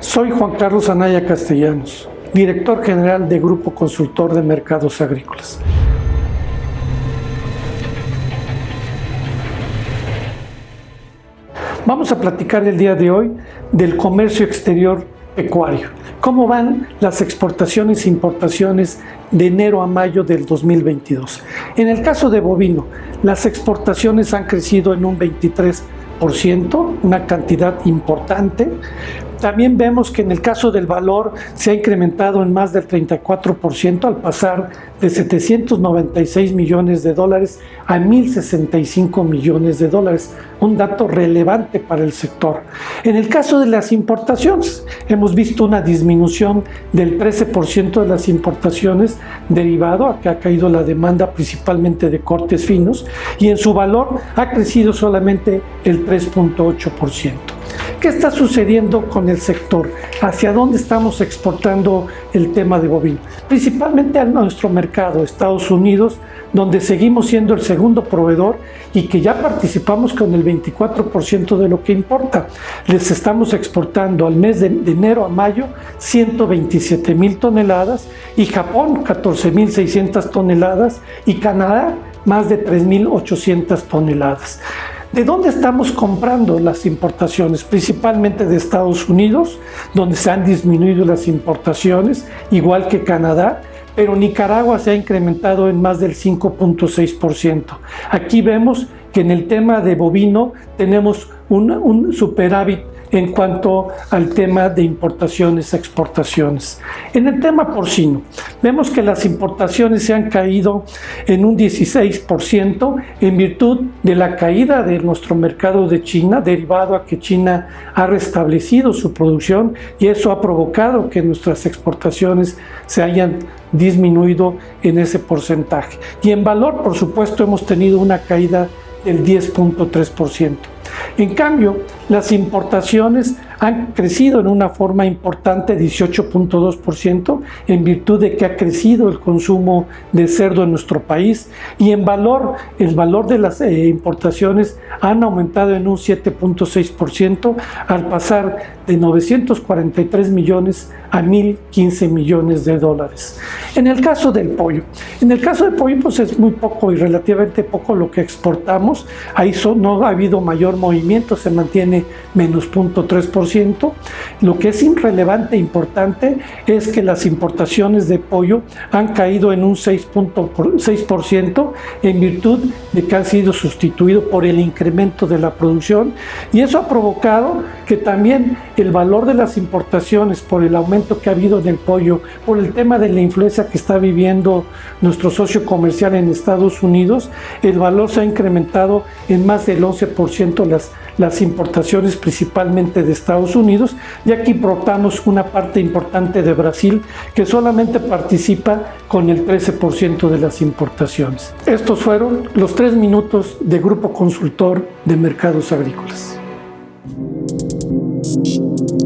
Soy Juan Carlos Anaya Castellanos, director general de Grupo Consultor de Mercados Agrícolas. Vamos a platicar el día de hoy del comercio exterior pecuario. ¿Cómo van las exportaciones e importaciones de enero a mayo del 2022? En el caso de bovino, las exportaciones han crecido en un 23%, una cantidad importante, también vemos que en el caso del valor se ha incrementado en más del 34% al pasar de 796 millones de dólares a 1.065 millones de dólares, un dato relevante para el sector. En el caso de las importaciones, hemos visto una disminución del 13% de las importaciones derivado a que ha caído la demanda principalmente de cortes finos y en su valor ha crecido solamente el 3.8%. ¿Qué está sucediendo con el sector? ¿Hacia dónde estamos exportando el tema de bovino? Principalmente a nuestro mercado, Estados Unidos, donde seguimos siendo el segundo proveedor y que ya participamos con el 24% de lo que importa. Les estamos exportando al mes de, enero a mayo 127 mil toneladas y Japón 14 mil 600 toneladas y Canadá más de 3.800 toneladas. ¿De dónde estamos comprando las importaciones? Principalmente de Estados Unidos, donde se han disminuido las importaciones, igual que Canadá, pero Nicaragua se ha incrementado en más del 5.6%. Aquí vemos que en el tema de bovino tenemos un, un superávit en cuanto al tema de importaciones, exportaciones. En el tema porcino, vemos que las importaciones se han caído en un 16% en virtud de la caída de nuestro mercado de China, derivado a que China ha restablecido su producción y eso ha provocado que nuestras exportaciones se hayan disminuido en ese porcentaje. Y en valor, por supuesto, hemos tenido una caída del 10.3%. En cambio, las importaciones han crecido en una forma importante, 18.2%, en virtud de que ha crecido el consumo de cerdo en nuestro país y en valor, el valor de las eh, importaciones han aumentado en un 7.6% al pasar de 943 millones a 1.015 millones de dólares. En el caso del pollo, en el caso del pollo pues es muy poco y relativamente poco lo que exportamos, ahí no ha habido mayor movimiento, se mantiene menos 0.3%. Lo que es irrelevante e importante es que las importaciones de pollo han caído en un 6.6% en virtud de que han sido sustituidos por el incremento de la producción y eso ha provocado que también el valor de las importaciones por el aumento que ha habido del pollo, por el tema de la influencia que está viviendo nuestro socio comercial en Estados Unidos, el valor se ha incrementado en más del 11% las las importaciones principalmente de Estados Unidos y aquí importamos una parte importante de Brasil que solamente participa con el 13% de las importaciones. Estos fueron los tres minutos de Grupo Consultor de Mercados Agrícolas. Música